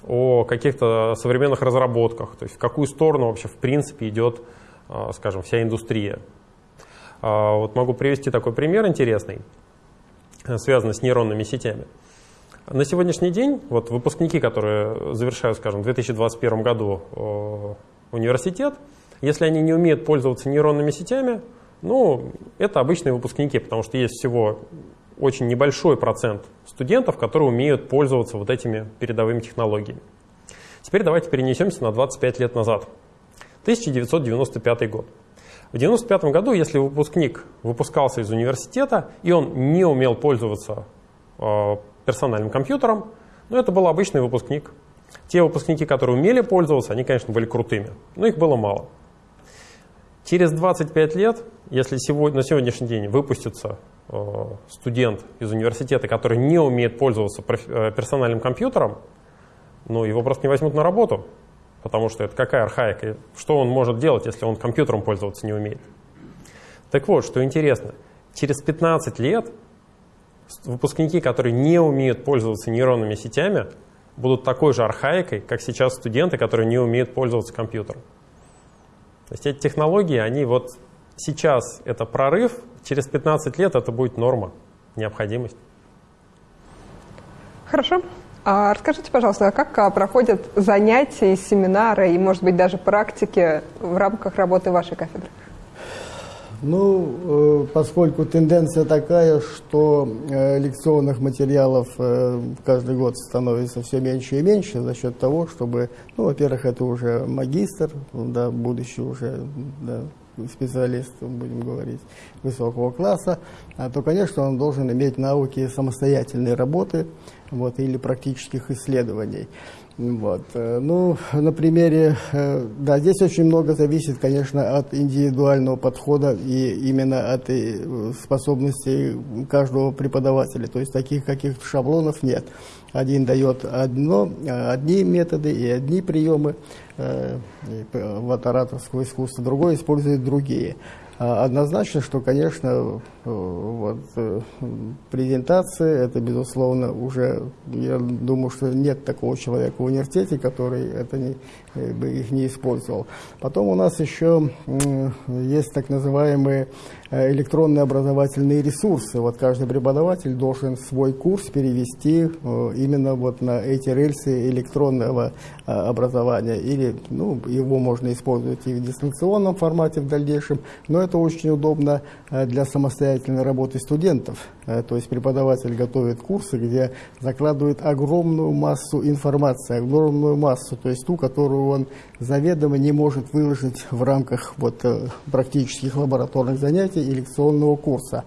о каких-то современных разработках, то есть в какую сторону вообще в принципе идет, а, скажем, вся индустрия. А, вот могу привести такой пример интересный, связанный с нейронными сетями. На сегодняшний день вот выпускники, которые завершают, скажем, в 2021 году университет, если они не умеют пользоваться нейронными сетями, ну, это обычные выпускники, потому что есть всего очень небольшой процент студентов, которые умеют пользоваться вот этими передовыми технологиями. Теперь давайте перенесемся на 25 лет назад. 1995 год. В 1995 году, если выпускник выпускался из университета, и он не умел пользоваться э, персональным компьютером, ну, это был обычный выпускник. Те выпускники, которые умели пользоваться, они, конечно, были крутыми, но их было мало. Через 25 лет, если сегодня, на сегодняшний день выпустится э, студент из университета, который не умеет пользоваться э, персональным компьютером, ну, его просто не возьмут на работу, потому что это какая архаика, что он может делать, если он компьютером пользоваться не умеет. Так вот, что интересно, через 15 лет выпускники, которые не умеют пользоваться нейронными сетями, будут такой же архаикой, как сейчас студенты, которые не умеют пользоваться компьютером. То есть эти технологии, они вот сейчас это прорыв, через 15 лет это будет норма, необходимость. Хорошо. А расскажите, пожалуйста, а как а, проходят занятия, семинары и, может быть, даже практики в рамках работы вашей кафедры? Ну, э, поскольку тенденция такая, что э, лекционных материалов э, каждый год становится все меньше и меньше за счет того, чтобы, ну, во-первых, это уже магистр, да, будущий уже да, специалист, будем говорить, высокого класса, а то, конечно, он должен иметь навыки самостоятельной работы вот, или практических исследований. Вот. Э, ну, на примере, э, да, здесь очень много зависит, конечно, от индивидуального подхода и именно от э, способностей каждого преподавателя. То есть таких каких-то шаблонов нет. Один дает одно, одни методы и одни приемы вот ораторского искусства, другой использует другие. А, однозначно, что, конечно, э, вот, э, презентации, это, безусловно, уже, я думаю, что нет такого человека в университете, который это не, э, их не использовал. Потом у нас еще есть так называемые электронные образовательные ресурсы. Вот каждый преподаватель должен свой курс перевести именно вот на эти рельсы электронного образования. Или ну, его можно использовать и в дистанционном формате в дальнейшем, но это очень удобно э, для самостоятельной работы студентов. Э, то есть преподаватель готовит курсы, где закладывает огромную массу информации, огромную массу, то есть ту, которую он заведомо не может выложить в рамках вот, э, практических лабораторных занятий и лекционного курса.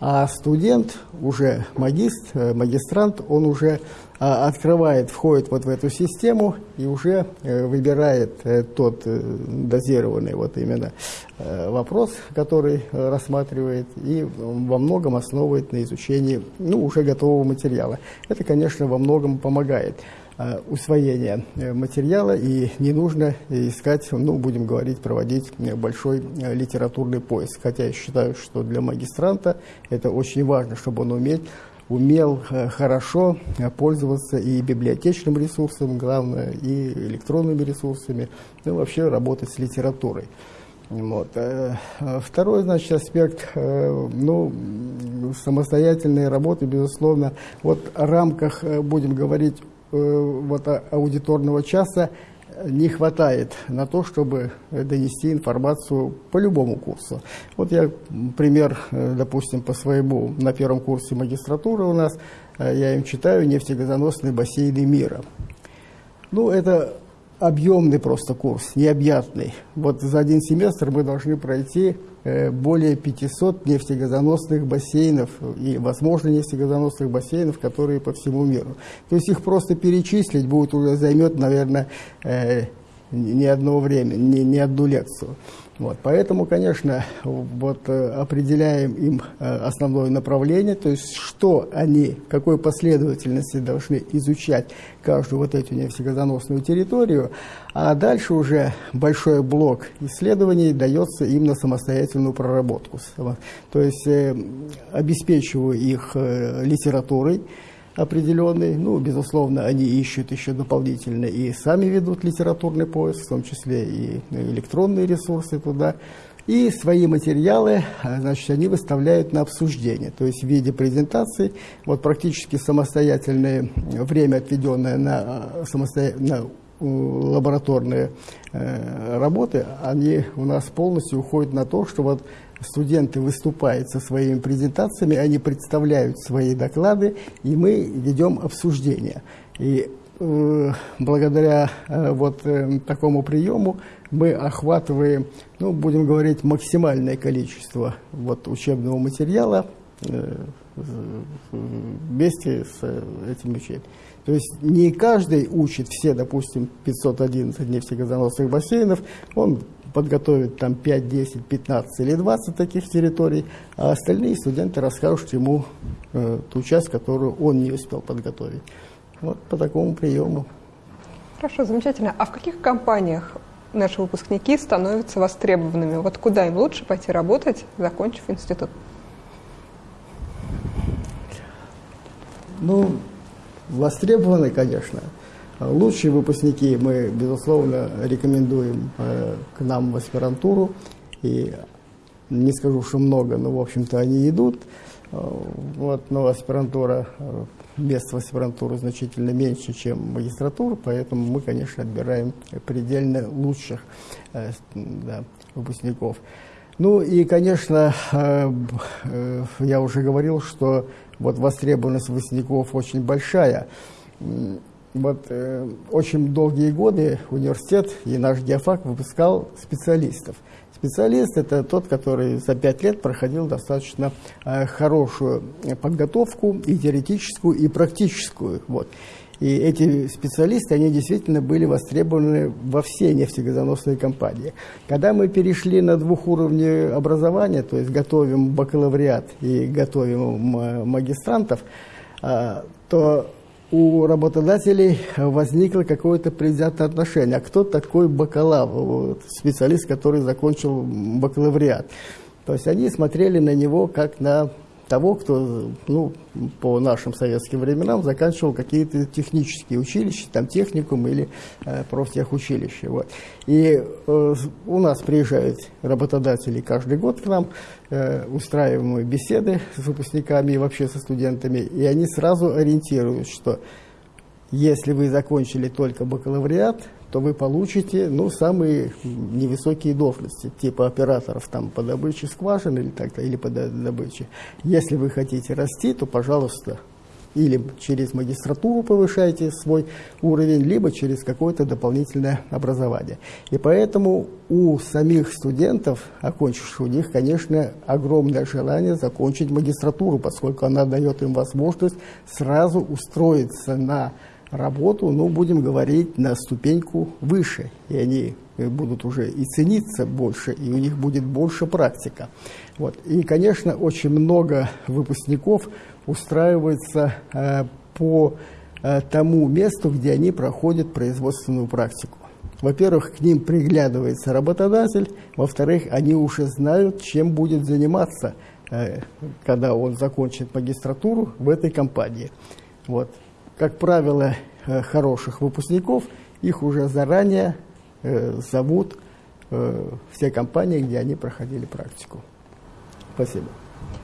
А студент, уже магист, э, магистрант, он уже а, открывает, входит вот в эту систему и уже э, выбирает э, тот дозированный вот именно вопрос, который рассматривает, и во многом основывает на изучении ну, уже готового материала. Это, конечно, во многом помогает. Э, усвоения э, материала, и не нужно искать, ну, будем говорить, проводить большой э, литературный поиск. Хотя я считаю, что для магистранта это очень важно, чтобы он уметь умел хорошо пользоваться и библиотечным ресурсом, главное, и электронными ресурсами, ну, вообще работать с литературой. Вот. Второй, значит, аспект, ну, самостоятельной работы, безусловно, вот в рамках, будем говорить, вот, а, аудиторного часа не хватает на то, чтобы донести информацию по любому курсу. Вот я пример, э, допустим, по своему, на первом курсе магистратуры у нас, э, я им читаю «Нефтегазоносные бассейны мира». Ну, это объемный просто курс, необъятный. Вот за один семестр мы должны пройти э, более 500 нефтегазоносных бассейнов и, возможно, нефтегазоносных бассейнов, которые по всему миру. То есть их просто перечислить будет уже займет, наверное, э, не одно время, не, не одну лекцию. Вот, поэтому, конечно, вот, э, определяем им э, основное направление, то есть что они, в какой последовательности должны изучать каждую вот эту нефтегазоносную территорию, а дальше уже большой блок исследований дается им на самостоятельную проработку. То есть э, обеспечиваю их литературой, определенный. Ну, безусловно, они ищут еще дополнительно и сами ведут литературный поиск, в том числе и электронные ресурсы туда. И свои материалы, а, значит, они выставляют на обсуждение, то есть в виде презентаций, вот практически самостоятельное время, отведенное на, а, самосто... на лабораторные э, работы, они у нас полностью уходят на то, что вот студенты выступают со своими презентациями, они представляют свои доклады, и мы ведем обсуждение. И э, благодаря э, вот э, такому приему мы охватываем, ну, будем говорить, максимальное количество вот, учебного материала э, вместе с этим учением. То есть не каждый учит все, допустим, 511 нефтегазоносных бассейнов, он подготовит там 5, 10, 15 или 20 таких территорий, а остальные студенты расскажут ему э, ту часть, которую он не успел подготовить. Вот по такому приему. Хорошо, замечательно. А в каких компаниях наши выпускники становятся востребованными? Вот куда им лучше пойти работать, закончив институт? Ну, востребованы, конечно. Лучшие выпускники мы, безусловно, рекомендуем э, к нам в аспирантуру. И не скажу, что много, но, в общем-то, они идут. Э, вот, но аспирантура, э, мест в аспирантуру значительно меньше, чем магистратура, поэтому мы, конечно, отбираем предельно лучших да, выпускников. Ну и, конечно, я уже говорил, что вот востребованность выпускников очень большая. Вот э, очень долгие годы университет и наш геофак выпускал специалистов. Специалист – это тот, который за пять лет проходил достаточно э, хорошую подготовку и теоретическую, и практическую. Вот. И эти специалисты, они действительно были востребованы во все нефтегазоносные компании. Когда мы перешли на двухуровневое образование, то есть готовим бакалавриат и готовим магистрантов, э, то у работодателей возникло какое-то предвзятое отношение. А кто такой бакалавр, специалист, который закончил бакалавриат? То есть они смотрели на него как на того, кто, ну, по нашим советским временам заканчивал какие-то технические училища, там техникум или э, профтехучилище. Вот. И э, у нас приезжают работодатели каждый год к нам, э, устраиваем беседы с выпускниками и вообще со студентами, и они сразу ориентируют, что если вы закончили только бакалавриат, то вы получите ну, самые невысокие должности, типа операторов там, по добыче скважин или, так, или по добыче. Если вы хотите расти, то, пожалуйста, или через магистратуру повышаете свой уровень, либо через какое-то дополнительное образование. И поэтому у самих студентов, окончивших у них, конечно, огромное желание закончить магистратуру, поскольку она дает им возможность сразу устроиться на работу, ну, будем говорить, на ступеньку выше. И они э, будут уже и цениться больше, и у них будет больше практика. Вот. И, конечно, очень много выпускников устраивается э, по э, тому месту, где они проходят производственную практику. Во-первых, к ним приглядывается работодатель, во-вторых, они уже знают, чем будет заниматься, э, когда он закончит магистратуру в этой компании. Вот как правило, э, хороших выпускников, их уже заранее э, зовут э, все компании, где они проходили практику. Спасибо.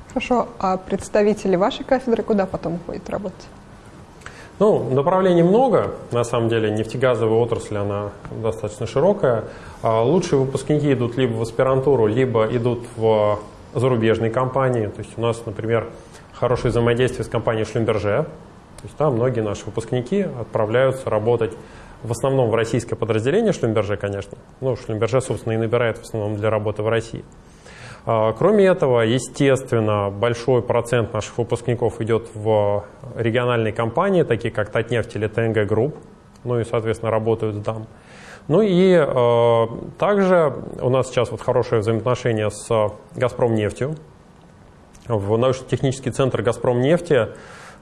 Хорошо. А представители вашей кафедры куда потом уходят работать? Ну, направлений много. На самом деле нефтегазовая отрасль, она достаточно широкая. А лучшие выпускники идут либо в аспирантуру, либо идут в зарубежные компании. То есть у нас, например, хорошее взаимодействие с компанией Шлюмберже, то есть там многие наши выпускники отправляются работать в основном в российское подразделение Шлюмберже, конечно. Ну, Шлюмберже, собственно, и набирает в основном для работы в России. А, кроме этого, естественно, большой процент наших выпускников идет в региональные компании, такие как Татнефть или ТНГ Групп, ну и, соответственно, работают там. Ну и э, также у нас сейчас вот хорошее взаимоотношение с «Газпром нефтью». В научно-технический центр «Газпром нефти» Э,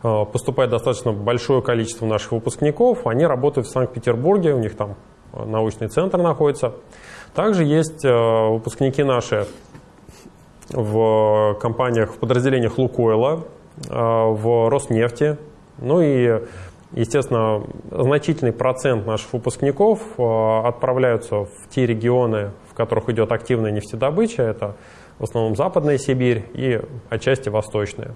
поступает достаточно большое количество наших выпускников. Они работают в Санкт-Петербурге, у них там э, научный центр находится. Также есть э, выпускники наши в компаниях, в подразделениях Лукойла, в Роснефти. Ну и, естественно, значительный процент наших выпускников отправляются в те регионы, в которых идет активная нефтедобыча. Это в основном Западная Сибирь и отчасти Восточная.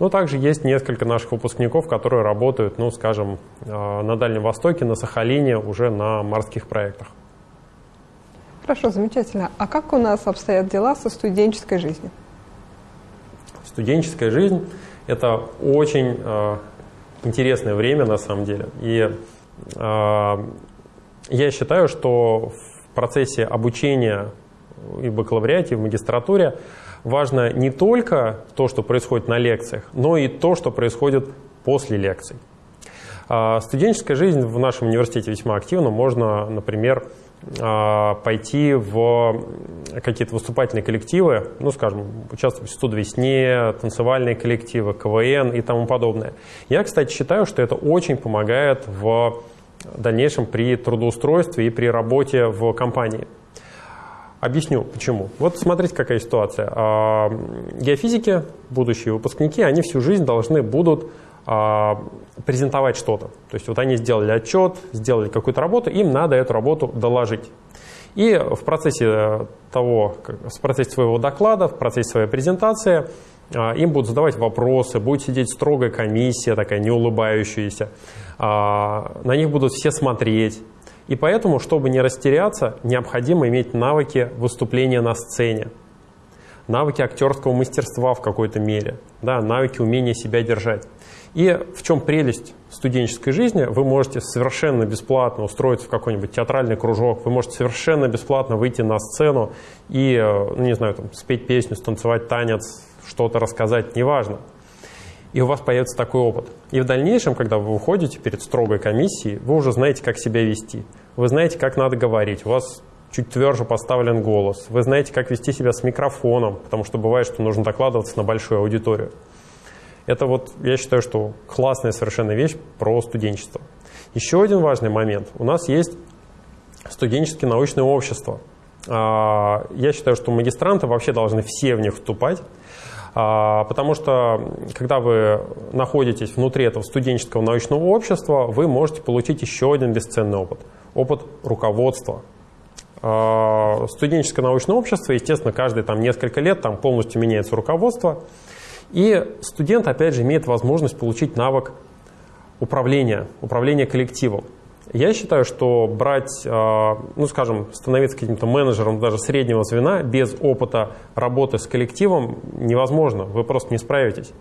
Но также есть несколько наших выпускников, которые работают, ну, скажем, э, на Дальнем Востоке, на Сахалине, уже на морских проектах. Хорошо, замечательно. А как у нас обстоят дела со студенческой жизнью? Студенческая жизнь – это очень э, интересное время, на самом деле. И э, я считаю, что в процессе обучения и в бакалавриате, и в магистратуре важно не только то, что происходит на лекциях, но и то, что происходит после лекций. А, студенческая жизнь в нашем университете весьма активна. Можно, например, а, пойти в какие-то выступательные коллективы, ну, скажем, участвовать в «Студ весне», танцевальные коллективы, КВН и тому подобное. Я, кстати, считаю, что это очень помогает в дальнейшем при трудоустройстве и при работе в компании. Объясню, почему. Вот смотрите, какая ситуация. А, геофизики, будущие выпускники, они всю жизнь должны будут а, презентовать что-то. То есть вот они сделали отчет, сделали какую-то работу, им надо эту работу доложить. И в процессе того, в процессе своего доклада, в процессе своей презентации а, им будут задавать вопросы, будет сидеть строгая комиссия, такая не улыбающаяся, на них будут все смотреть, и поэтому, чтобы не растеряться, необходимо иметь навыки выступления на сцене, навыки актерского мастерства в какой-то мере, да, навыки умения себя держать. И в чем прелесть студенческой жизни? Вы можете совершенно бесплатно устроиться в какой-нибудь театральный кружок, вы можете совершенно бесплатно выйти на сцену и, ну, не знаю, там, спеть песню, станцевать танец, что-то рассказать, неважно и у вас появится такой опыт. И в дальнейшем, когда вы выходите перед строгой комиссией, вы уже знаете, как себя вести. Вы знаете, как надо говорить. У вас чуть тверже поставлен голос. Вы знаете, как вести себя с микрофоном, потому что бывает, что нужно докладываться на большую аудиторию. Это вот, я считаю, что классная совершенно вещь про студенчество. Еще один важный момент. У нас есть студенческое научное общество. А, я считаю, что магистранты вообще должны все в них вступать, а, потому что, когда вы находитесь внутри этого студенческого научного общества, вы можете получить еще один бесценный опыт. Опыт руководства. А, студенческое научное общество, естественно, каждые там, несколько лет там полностью меняется руководство. И студент, опять же, имеет возможность получить навык управления, управления коллективом. Я считаю, что брать, а, ну скажем, становиться каким-то менеджером даже среднего звена без опыта работы с коллективом невозможно, вы просто не справитесь.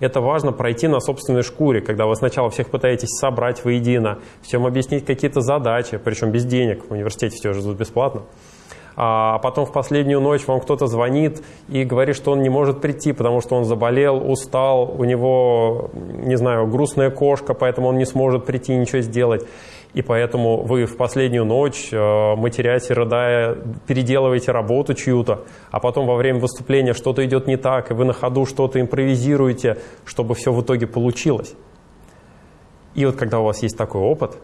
Это важно пройти на собственной шкуре, когда вы сначала всех пытаетесь собрать воедино, всем объяснить какие-то задачи, причем без денег, в университете все же бесплатно. А потом в последнюю ночь вам кто-то звонит и говорит, что он не может прийти, потому что он заболел, устал, у него, не знаю, грустная кошка, поэтому он не сможет прийти ничего сделать и поэтому вы в последнюю ночь, э, матерясь и рыдая, переделываете работу чью-то, а потом во время выступления что-то идет не так, и вы на ходу что-то импровизируете, чтобы все в итоге получилось. И вот когда у вас есть такой опыт,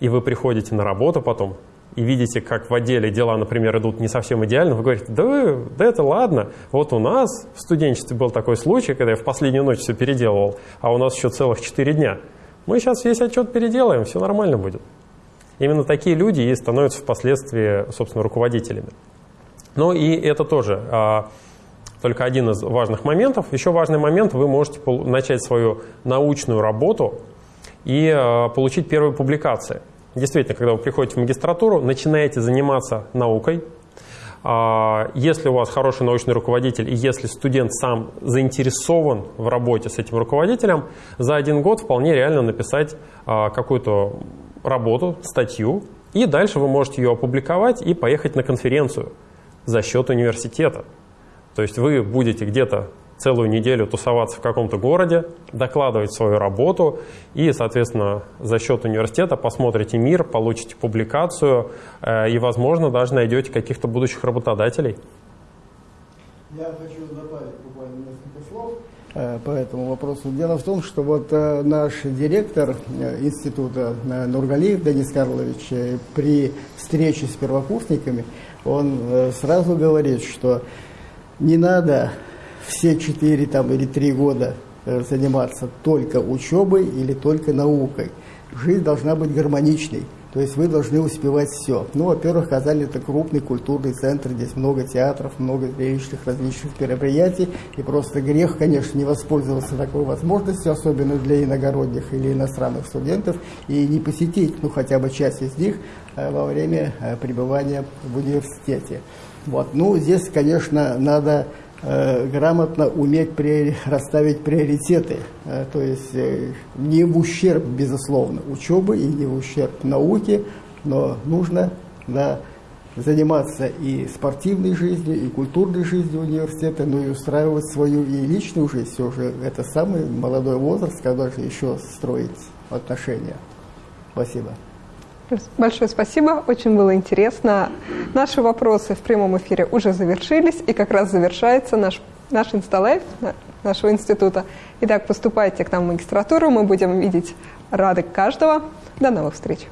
и вы приходите на работу потом, и видите, как в отделе дела, например, идут не совсем идеально, вы говорите, да, да это ладно, вот у нас в студенчестве был такой случай, когда я в последнюю ночь все переделывал, а у нас еще целых 4 дня. Мы сейчас весь отчет переделаем, все нормально будет. Именно такие люди и становятся впоследствии, собственно, руководителями. Ну и это тоже а, только один из важных моментов. Еще важный момент, вы можете начать свою научную работу и а, получить первые публикации. Действительно, когда вы приходите в магистратуру, начинаете заниматься наукой. А, если у вас хороший научный руководитель и если студент сам заинтересован в работе с этим руководителем, за один год вполне реально написать а, какую-то работу, статью, и дальше вы можете ее опубликовать и поехать на конференцию за счет университета. То есть вы будете где-то целую неделю тусоваться в каком-то городе, докладывать свою работу и, соответственно, за счет университета посмотрите мир, получите публикацию э, и, возможно, даже найдете каких-то будущих работодателей. Я хочу добавить буквально несколько слов. Э, по этому вопросу. Дело в том, что вот э, наш директор института Нургалиев Денис Карлович при встрече с первокурсниками, он сразу говорит, что не надо все четыре там, или три года заниматься только учебой или только наукой. Жизнь должна быть гармоничной. То есть вы должны успевать все. Ну, во-первых, Казань это крупный культурный центр, здесь много театров, много зрелищных различных мероприятий. И просто грех, конечно, не воспользоваться такой возможностью, особенно для иногородних или иностранных студентов, и не посетить, ну, хотя бы часть из них э, во время э, пребывания в университете. Вот. Ну, здесь, конечно, надо Э, грамотно уметь расставить приоритеты, э, то есть э, не в ущерб, безусловно, учебы и не в ущерб науке, но нужно да, заниматься и спортивной жизнью, и культурной жизнью университета, но и устраивать свою и личную жизнь. Все же это самый молодой возраст, когда же еще строить отношения. Спасибо. Большое спасибо, очень было интересно. Наши вопросы в прямом эфире уже завершились, и как раз завершается наш, наш инсталайф нашего института. Итак, поступайте к нам в магистратуру, мы будем видеть рады каждого. До новых встреч!